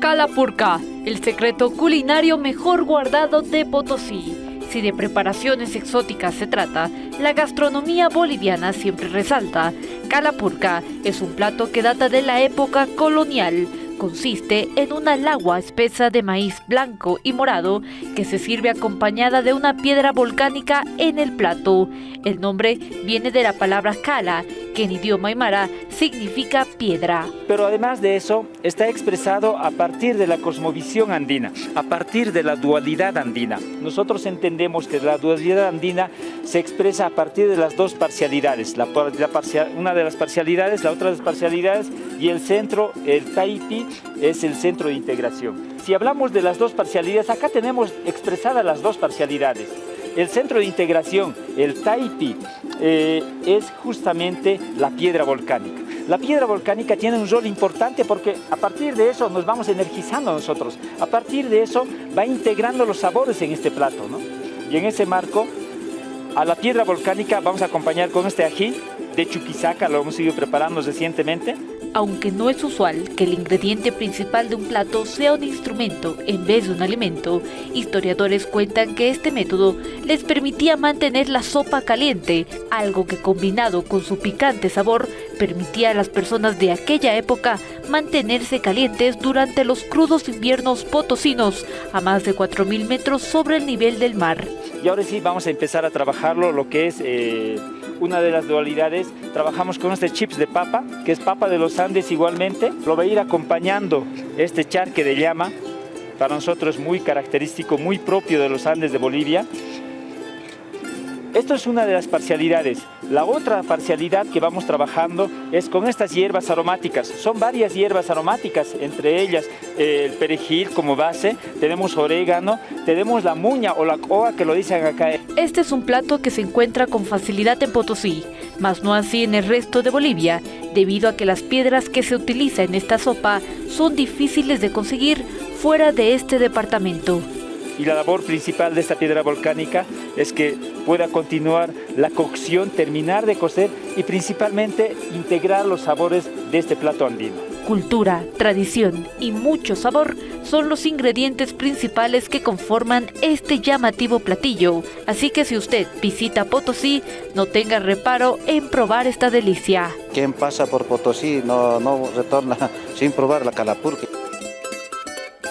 Calapurca, el secreto culinario mejor guardado de Potosí. Si de preparaciones exóticas se trata, la gastronomía boliviana siempre resalta. Calapurca es un plato que data de la época colonial. Consiste en una lagua espesa de maíz blanco y morado que se sirve acompañada de una piedra volcánica en el plato. El nombre viene de la palabra cala, en idioma aymara significa piedra. Pero además de eso, está expresado a partir de la cosmovisión andina, a partir de la dualidad andina. Nosotros entendemos que la dualidad andina se expresa a partir de las dos parcialidades, una de las parcialidades, la otra de las parcialidades, y el centro, el Taipi, es el centro de integración. Si hablamos de las dos parcialidades, acá tenemos expresadas las dos parcialidades. El centro de integración, el Taipi, eh, es justamente la piedra volcánica. La piedra volcánica tiene un rol importante porque a partir de eso nos vamos energizando nosotros. A partir de eso va integrando los sabores en este plato. Y en ese marco, a la piedra volcánica vamos a acompañar con este ají de Chuquisaca, lo hemos ido preparando recientemente. Aunque no es usual que el ingrediente principal de un plato sea un instrumento en vez de un alimento, historiadores cuentan que este método les permitía mantener la sopa caliente, algo que combinado con su picante sabor permitía a las personas de aquella época mantenerse calientes durante los crudos inviernos potosinos a más de 4.000 metros sobre el nivel del mar. Y ahora sí vamos a empezar a trabajarlo, lo que es eh, una de las dualidades. Trabajamos con este chips de papa, que es papa de los Andes igualmente. Lo va a ir acompañando este charque de llama, para nosotros muy característico, muy propio de los Andes de Bolivia. Esto es una de las parcialidades. La otra parcialidad que vamos trabajando es con estas hierbas aromáticas. Son varias hierbas aromáticas, entre ellas eh, el perejil como base, tenemos orégano, tenemos la muña o la coa que lo dicen acá. Este es un plato que se encuentra con facilidad en Potosí, mas no así en el resto de Bolivia, debido a que las piedras que se utilizan en esta sopa son difíciles de conseguir fuera de este departamento y la labor principal de esta piedra volcánica es que pueda continuar la cocción, terminar de cocer y principalmente integrar los sabores de este plato andino. Cultura, tradición y mucho sabor son los ingredientes principales que conforman este llamativo platillo, así que si usted visita Potosí, no tenga reparo en probar esta delicia. Quien pasa por Potosí no, no retorna sin probar la calapurca.